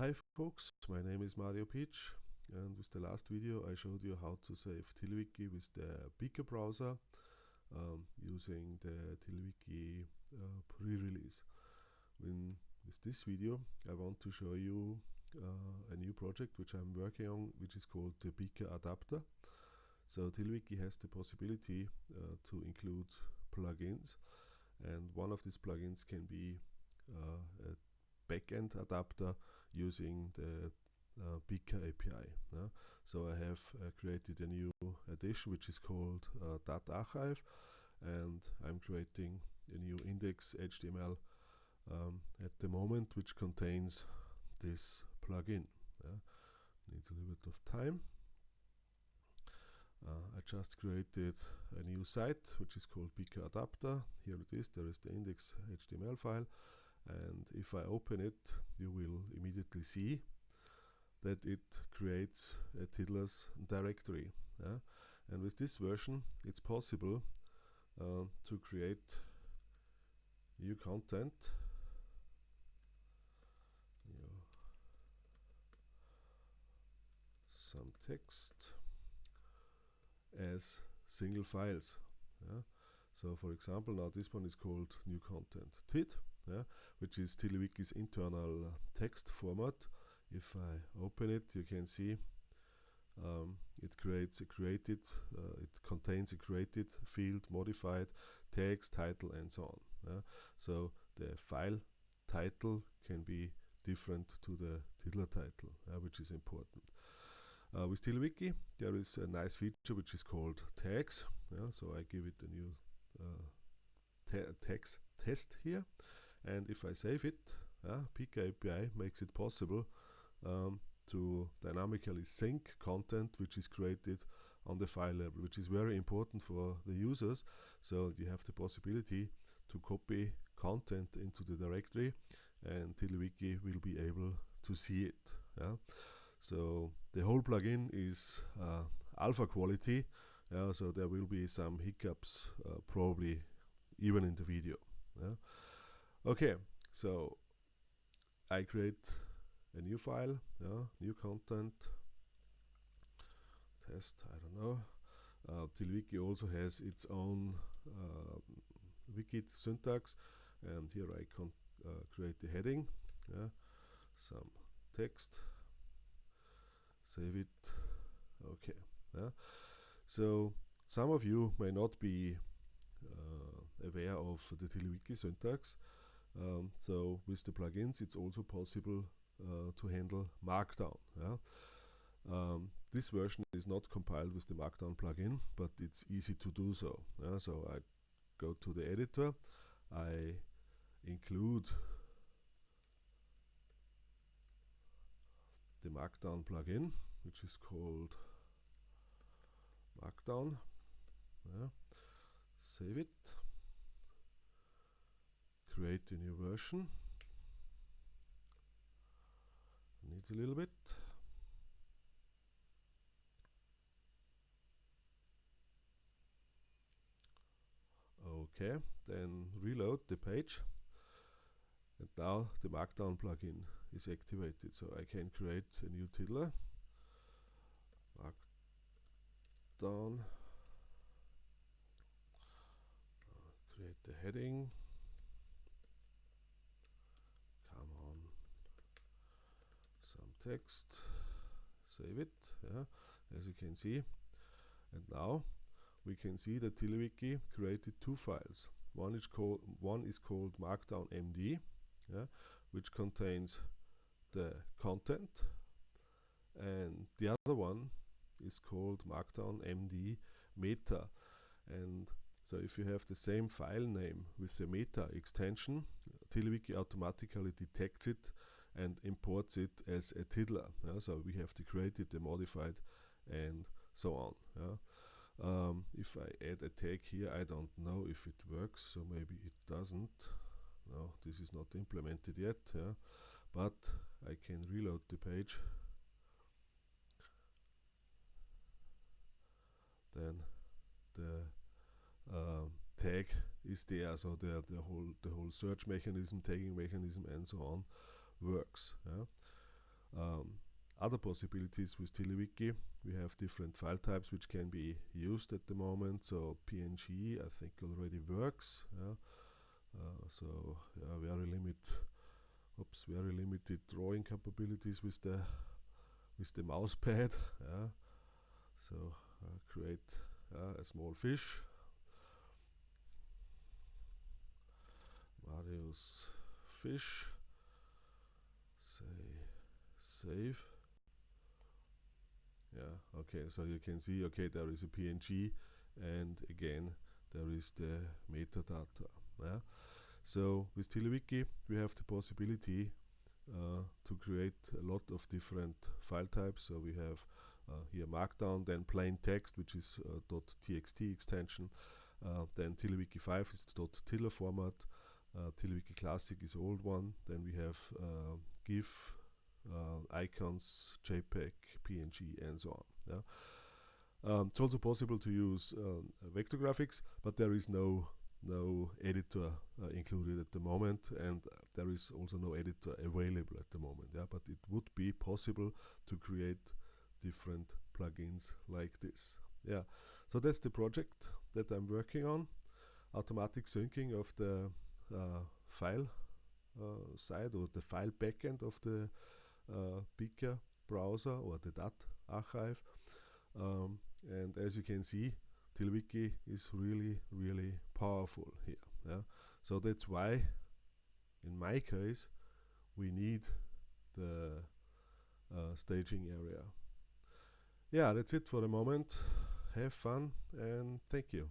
Hi folks, my name is Mario Pietsch and with the last video I showed you how to save TiddlyWiki with the Beaker browser um, using the TiddlyWiki uh, pre-release. With this video I want to show you uh, a new project which I'm working on which is called the Beaker adapter. So TiddlyWiki has the possibility uh, to include plugins and one of these plugins can be uh, a backend adapter using the uh, Beaker API. Yeah? So I have uh, created a new addition which is called uh, DAT Archive and I'm creating a new index HTML um, at the moment which contains this plugin. Yeah? Needs a little bit of time. Uh, I just created a new site which is called Beaker Adapter. Here it is, there is the index HTML file and if I open it you will immediately see that it creates a Tiddlers directory yeah? and with this version it's possible uh, to create new content some text as single files yeah? so for example now this one is called new content tid yeah, which is TiddlyWiki's internal uh, text format. If I open it, you can see um, it creates a created, uh, it contains a created field, modified, text, title, and so on. Yeah. So the file title can be different to the Tiddler title, uh, which is important. Uh, with TiddlyWiki, there is a nice feature which is called tags. Yeah, so I give it a new uh, text test here and if I save it uh, Beaker API makes it possible um, to dynamically sync content which is created on the file level which is very important for the users so you have the possibility to copy content into the directory and TiddlyWiki will be able to see it yeah? so the whole plugin is uh, alpha quality yeah, so there will be some hiccups uh, probably even in the video yeah? Okay, so I create a new file, yeah, new content, test, I don't know. Uh, TiddlyWiki also has its own uh, wiki syntax, and here I can uh, create the heading, yeah, some text, save it, okay. Yeah. So some of you may not be uh, aware of the TiddlyWiki syntax. Um, so with the plugins, it's also possible uh, to handle Markdown. Yeah? Um, this version is not compiled with the Markdown plugin, but it's easy to do so. Yeah? So I go to the editor, I include the Markdown plugin, which is called Markdown. Yeah. Save it create a new version. Needs a little bit. Okay then reload the page. And now the markdown plugin is activated so I can create a new tiddler. Markdown. Create the heading text save it yeah as you can see. And now we can see that TiddlyWiki created two files. One is called one is called markdown md yeah, which contains the content and the other one is called markdown md meta. And so if you have the same file name with the meta extension TiddlyWiki automatically detects it and imports it as a tiddler. Yeah? So we have to create it, the modified, and so on. Yeah? Um, if I add a tag here, I don't know if it works, so maybe it doesn't. No, this is not implemented yet. Yeah? But I can reload the page. Then the uh, tag is there, so the the whole the whole search mechanism, tagging mechanism, and so on works. Yeah? Um, other possibilities with TiddlyWiki, we have different file types which can be used at the moment. So PNG, I think already works. Yeah. Uh, so yeah, very limit, oops, very limited drawing capabilities with the with the mouse pad. Yeah. So uh, create uh, a small fish. Marius fish. Save yeah okay so you can see okay there is a png and again there is the metadata yeah. So with TiddlyWiki we have the possibility uh, to create a lot of different file types. So we have uh, here markdown then plain text which is uh, .txt extension uh, then TiddlyWiki 5 is .tiddler format uh, TiddlyWiki classic is old one then we have uh, GIF icons, JPEG, PNG, and so on. Yeah? Um, it's also possible to use um, vector graphics, but there is no no editor uh, included at the moment, and uh, there is also no editor available at the moment. Yeah, but it would be possible to create different plugins like this. Yeah, so that's the project that I'm working on. Automatic syncing of the uh, file uh, side or the file backend of the uh, Beaker browser or the DAT archive. Um, and as you can see, TiddlyWiki is really, really powerful here. Yeah? So that's why, in my case, we need the uh, staging area. Yeah, that's it for the moment. Have fun and thank you.